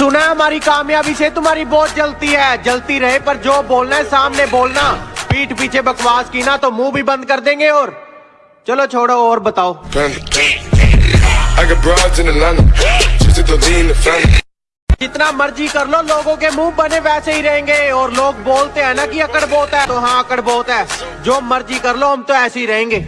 सुना है हमारी कामयाबी से तुम्हारी बहुत जलती है। जलती रहे पर जो बोलना है सामने बोलना। पीठ पीछे बकवास की ना तो मुँह भी बंद कर देंगे और चलो छोड़ो और बताओ। जितना मर्ज़ी कर लो लोगों के मुँह बने वैसे ही रहेंगे। और लोग बोलते हैं ना कि अकड़ बहुत है तो हाँ अकड़ बहुत है। जो मर्ज़ी कर लो हम तो ऐसे ही रहेंगे।